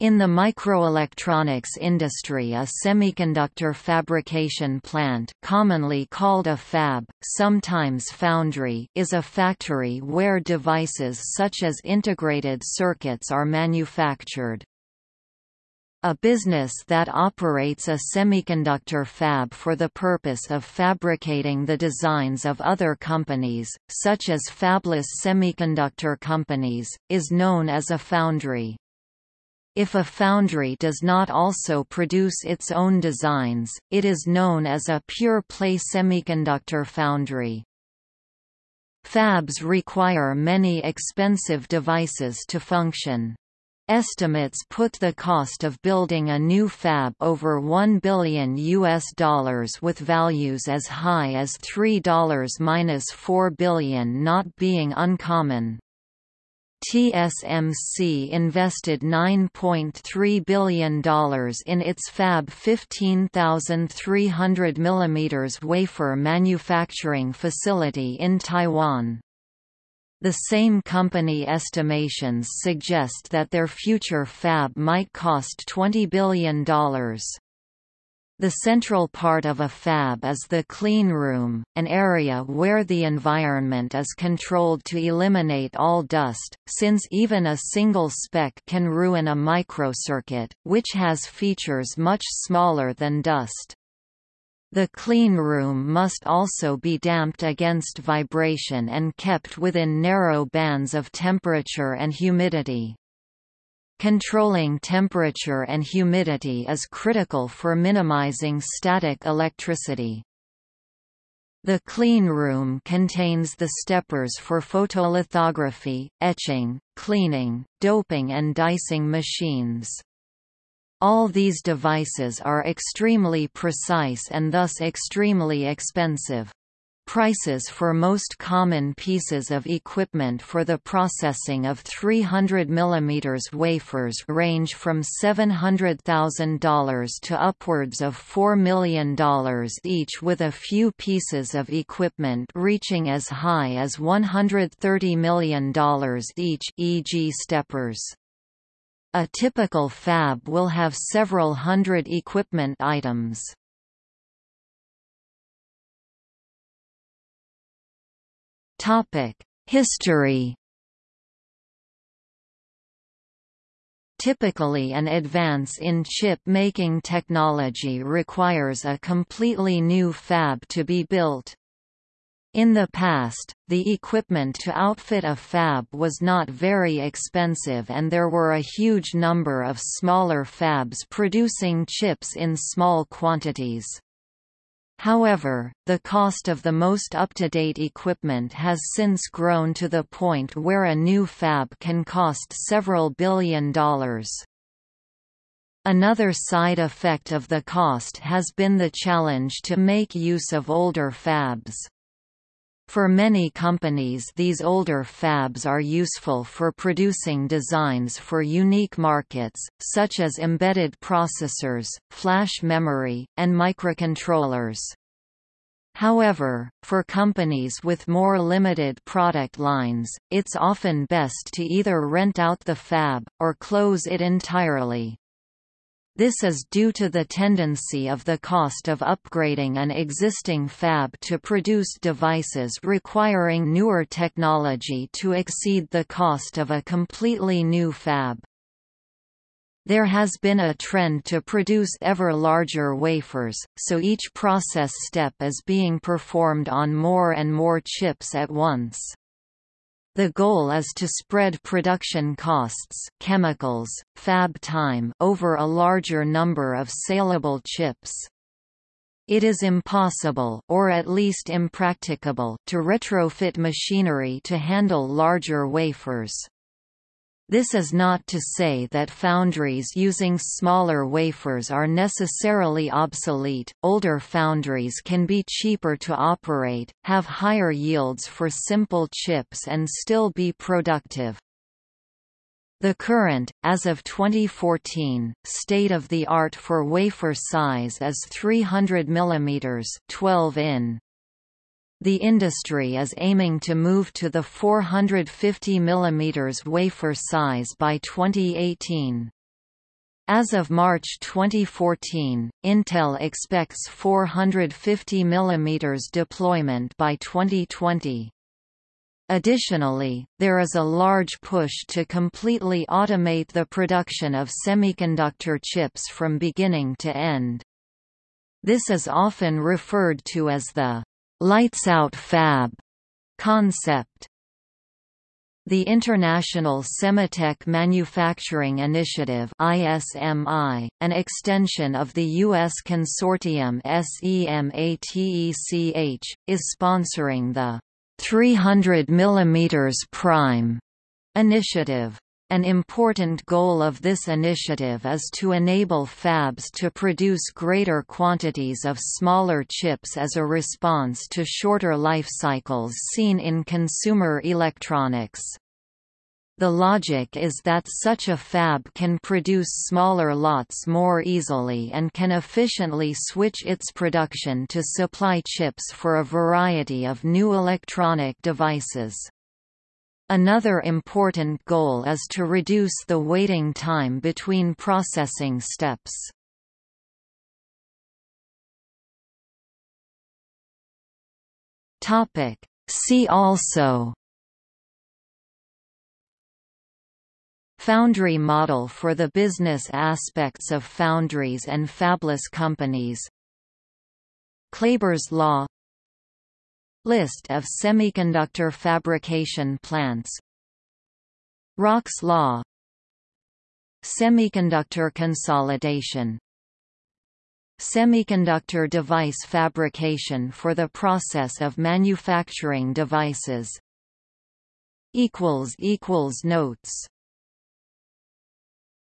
In the microelectronics industry a semiconductor fabrication plant commonly called a fab, sometimes foundry is a factory where devices such as integrated circuits are manufactured. A business that operates a semiconductor fab for the purpose of fabricating the designs of other companies, such as fabless semiconductor companies, is known as a foundry. If a foundry does not also produce its own designs, it is known as a pure-play semiconductor foundry. Fabs require many expensive devices to function. Estimates put the cost of building a new fab over 1 billion US dollars with values as high as $3-4 billion not being uncommon. TSMC invested $9.3 billion in its Fab 15300 mm wafer manufacturing facility in Taiwan. The same company estimations suggest that their future fab might cost $20 billion. The central part of a fab is the clean room, an area where the environment is controlled to eliminate all dust, since even a single speck can ruin a microcircuit, which has features much smaller than dust. The clean room must also be damped against vibration and kept within narrow bands of temperature and humidity. Controlling temperature and humidity is critical for minimizing static electricity. The clean room contains the steppers for photolithography, etching, cleaning, doping and dicing machines. All these devices are extremely precise and thus extremely expensive. Prices for most common pieces of equipment for the processing of 300 mm wafers range from $700,000 to upwards of $4 million each with a few pieces of equipment reaching as high as $130 million each e.g. steppers. A typical fab will have several hundred equipment items. History Typically an advance in chip-making technology requires a completely new fab to be built. In the past, the equipment to outfit a fab was not very expensive and there were a huge number of smaller fabs producing chips in small quantities. However, the cost of the most up-to-date equipment has since grown to the point where a new fab can cost several billion dollars. Another side effect of the cost has been the challenge to make use of older fabs. For many companies these older fabs are useful for producing designs for unique markets, such as embedded processors, flash memory, and microcontrollers. However, for companies with more limited product lines, it's often best to either rent out the fab, or close it entirely. This is due to the tendency of the cost of upgrading an existing fab to produce devices requiring newer technology to exceed the cost of a completely new fab. There has been a trend to produce ever larger wafers, so each process step is being performed on more and more chips at once. The goal is to spread production costs chemicals, fab time over a larger number of saleable chips. It is impossible or at least impracticable to retrofit machinery to handle larger wafers. This is not to say that foundries using smaller wafers are necessarily obsolete, older foundries can be cheaper to operate, have higher yields for simple chips and still be productive. The current, as of 2014, state-of-the-art for wafer size is 300 mm 12 in. The industry is aiming to move to the 450 mm wafer size by 2018. As of March 2014, Intel expects 450 mm deployment by 2020. Additionally, there is a large push to completely automate the production of semiconductor chips from beginning to end. This is often referred to as the «lights-out fab» concept. The International SEMATECH Manufacturing Initiative ISMI, an extension of the U.S. consortium SEMATECH, is sponsoring the 300 mm prime initiative. An important goal of this initiative is to enable fabs to produce greater quantities of smaller chips as a response to shorter life cycles seen in consumer electronics. The logic is that such a fab can produce smaller lots more easily and can efficiently switch its production to supply chips for a variety of new electronic devices. Another important goal is to reduce the waiting time between processing steps. See also Foundry model for the business aspects of foundries and fabless companies Klaiber's law List of semiconductor fabrication plants. Rock's law. Semiconductor consolidation. Semiconductor device fabrication for the process of manufacturing devices. Notes